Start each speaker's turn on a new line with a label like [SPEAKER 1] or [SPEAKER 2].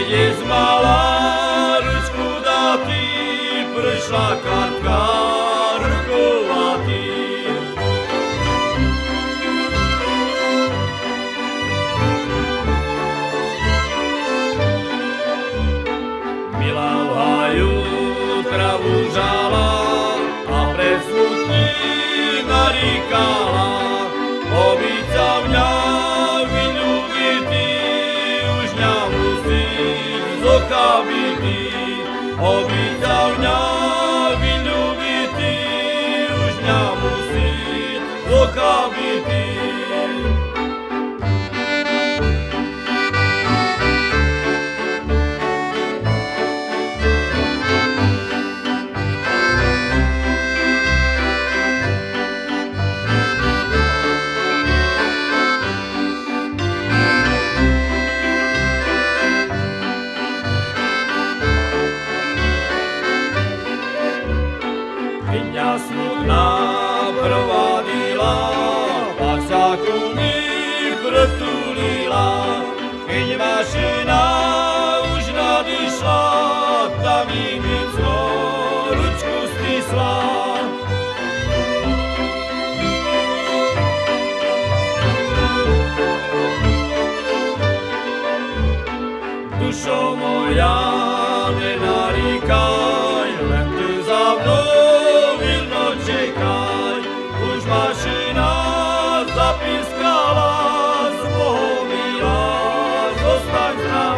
[SPEAKER 1] rozveselí, keď je zmala ručku datý, prišla kartka z oka bytý. Obica mňa vyľúbitý, už nemusí z oka smutná provadila, pak sa ku mi pretulila. Keď mašina už nadišla, tam mi micno ručku stisla. Dušo moja, Hosanna.